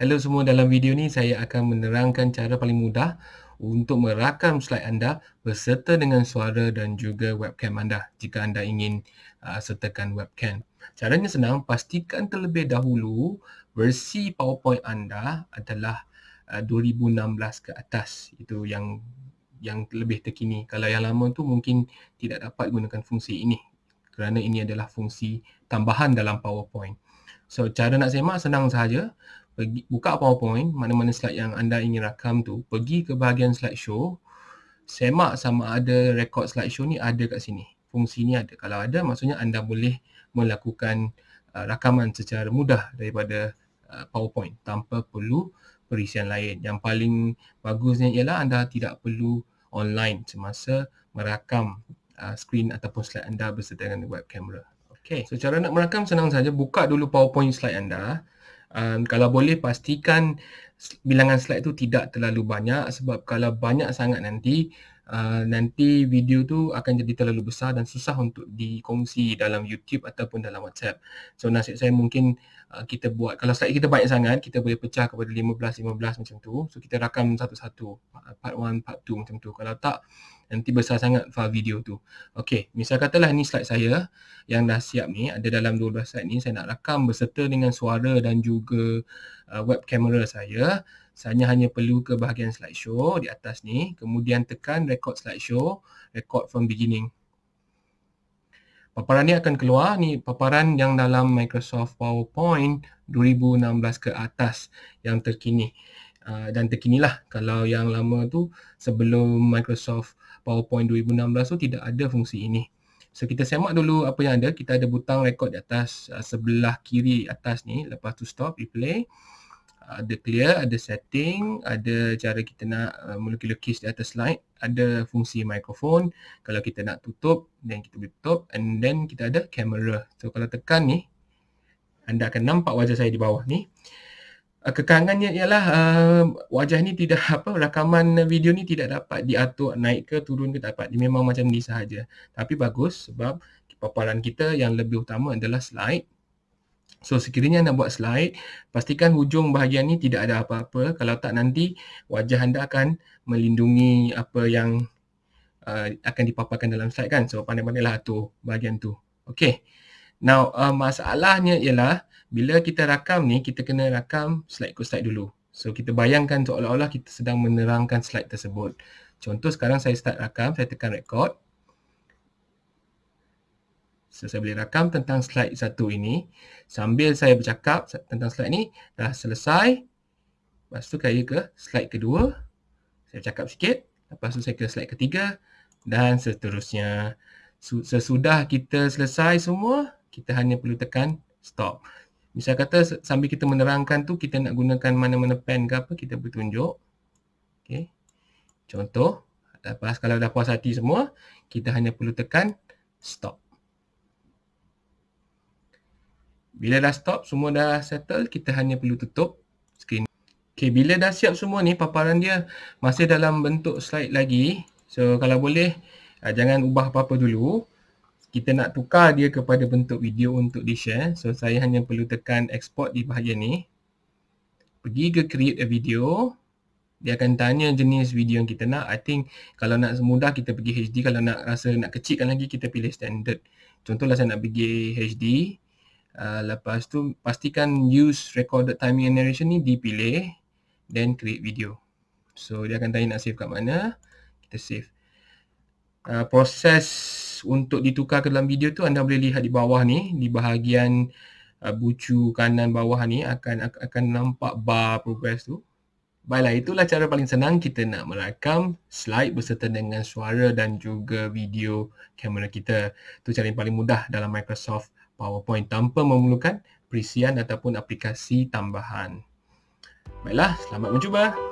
Hello semua, dalam video ni saya akan menerangkan cara paling mudah untuk merakam slide anda berserta dengan suara dan juga webcam anda jika anda ingin uh, sertakan webcam. Caranya senang, pastikan terlebih dahulu versi PowerPoint anda adalah uh, 2016 ke atas. Itu yang yang lebih terkini. Kalau yang lama tu mungkin tidak dapat gunakan fungsi ini kerana ini adalah fungsi tambahan dalam PowerPoint. So cara nak semak senang sahaja pergi, buka PowerPoint, mana-mana slide yang anda ingin rakam tu, pergi ke bahagian slideshow, semak sama ada record slideshow ni ada kat sini. Fungsi ni ada. Kalau ada, maksudnya anda boleh melakukan uh, rakaman secara mudah daripada uh, PowerPoint tanpa perlu perisian lain. Yang paling bagusnya ialah anda tidak perlu online semasa merakam uh, screen ataupun slide anda berserta dengan web camera. Okay, so cara nak merakam senang saja. Buka dulu PowerPoint slide anda um, kalau boleh pastikan bilangan slide tu tidak terlalu banyak sebab kalau banyak sangat nanti uh, nanti video tu akan jadi terlalu besar dan susah untuk dikongsi dalam YouTube ataupun dalam WhatsApp. So nasihat saya mungkin uh, kita buat kalau slide kita banyak sangat kita boleh pecah kepada 15 15 macam tu. So kita rakam satu-satu part 1 part 2 macam tu. Kalau tak nanti besar sangat file video tu. Okey, misal katalah ni slide saya yang dah siap ni, ada dalam 12 slide ni, saya nak rakam berserta dengan suara dan juga uh, web kamera saya. Saya hanya perlu ke bahagian slideshow di atas ni, kemudian tekan record slideshow, record from beginning. Paparan ni akan keluar, ni paparan yang dalam Microsoft PowerPoint 2016 ke atas yang terkini. Uh, dan terkinilah kalau yang lama tu sebelum Microsoft PowerPoint 2016 tu tidak ada fungsi ini. So kita semak dulu apa yang ada. Kita ada butang record di atas uh, sebelah kiri atas ni. Lepas tu stop, replay. Uh, ada clear, ada setting, ada cara kita nak uh, melukis-lukis di atas slide. Ada fungsi mikrofon. Kalau kita nak tutup, then kita boleh tutup. And then kita ada kamera. So kalau tekan ni, anda akan nampak wajah saya di bawah ni kekangannya ialah uh, wajah ni tidak apa rakaman video ni tidak dapat diatur naik ke turun ke tak dapat. Dia memang macam ni sahaja. Tapi bagus sebab paparan kita yang lebih utama adalah slide. So sekiranya anda buat slide pastikan hujung bahagian ni tidak ada apa-apa. Kalau tak nanti wajah anda akan melindungi apa yang uh, akan dipaparkan dalam slide kan. So pandai-pandailah atur bahagian tu. Okey now uh, masalahnya ialah bila kita rakam ni, kita kena rakam slide ke slide dulu. So, kita bayangkan seolah-olah kita sedang menerangkan slide tersebut. Contoh sekarang saya start rakam, saya tekan record. So, saya boleh rakam tentang slide satu ini. Sambil saya bercakap tentang slide ni, dah selesai. Lepas tu saya ke slide kedua. Saya cakap sikit. Lepas tu saya ke slide ketiga. Dan seterusnya. Sesudah kita selesai semua, kita hanya perlu tekan stop. Misal kata sambil kita menerangkan tu kita nak gunakan mana-mana pen ke apa kita boleh tunjuk. Okey. Contoh, lepas kalau dah puas hati semua, kita hanya perlu tekan stop. Bila dah stop, semua dah settle, kita hanya perlu tutup screen. Okey, bila dah siap semua ni, paparan dia masih dalam bentuk slide lagi. So kalau boleh, ah, jangan ubah apa-apa dulu kita nak tukar dia kepada bentuk video untuk di share so saya hanya perlu tekan export di bahagian ni. Pergi ke create a video. Dia akan tanya jenis video yang kita nak. I think kalau nak semudah kita pergi HD kalau nak rasa nak kecilkan lagi kita pilih standard. Contohlah saya nak pergi HD uh, lepas tu pastikan use recorded timing and narration ni dipilih then create video. So dia akan tanya nak save kat mana. Kita save. Uh, proses untuk ditukar ke dalam video tu anda boleh lihat di bawah ni di bahagian uh, bucu kanan bawah ni akan akan nampak bar progress tu. Baiklah itulah cara paling senang kita nak merakam slide berserta dengan suara dan juga video kamera kita. Tu cara yang paling mudah dalam Microsoft PowerPoint tanpa memerlukan perisian ataupun aplikasi tambahan. Baiklah, selamat mencuba.